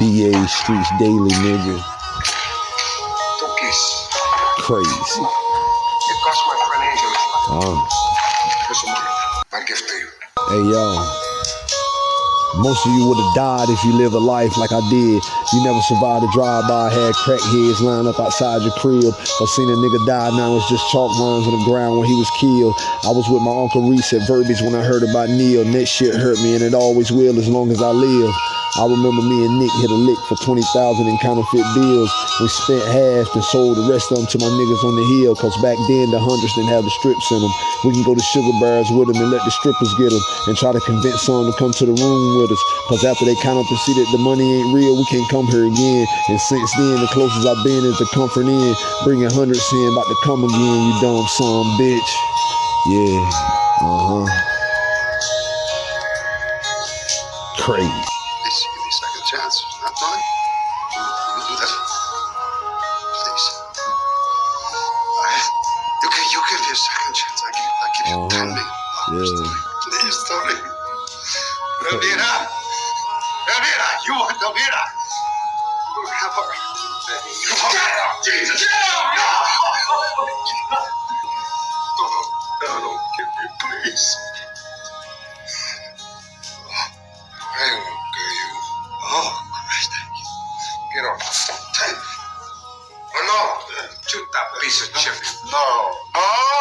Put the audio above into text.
BA Streets Daily, nigga. Crazy. It cost my friend life. Oh. Eso money. My gift to you. Hey, yo. Most of you would have died if you lived a life like I did. You never survived a drive-by, had crackheads lined up outside your crib, or seen a nigga die, now it's just chalk lines on the ground when he was killed. I was with my Uncle Reese at Verbiage when I heard about Neil, and that shit hurt me, and it always will as long as I live. I remember me and Nick hit a lick for 20,000 in counterfeit bills. We spent half and sold the rest of them to my niggas on the hill. Cause back then the hundreds didn't have the strips in them. We can go to sugar bars with them and let the strippers get them. And try to convince some to come to the room with us. Cause after they count up and see that the money ain't real, we can't come here again. And since then, the closest I've been is the Comfort Inn. Bringing hundreds in, about to come again, you dumb son bitch. Yeah, uh-huh. Crazy. Please give me a second chance. Not Tony? You do that? Please. I, you can you give me a second chance. I give I give you Uh-huh. ten million dollars, Yeah. Please, Tony. Elvira! Elvira! You want Elvira! You don't have her. You want Get up, Jesus! Get up! No! No, no, no, don't me, please. Off. Take. Oh, no. Shoot that piece of chip. No. No.